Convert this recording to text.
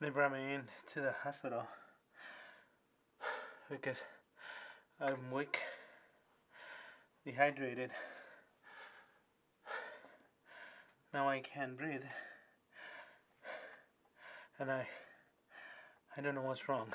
They brought me in to the hospital because I'm weak, dehydrated. Now I can't breathe. And I I don't know what's wrong.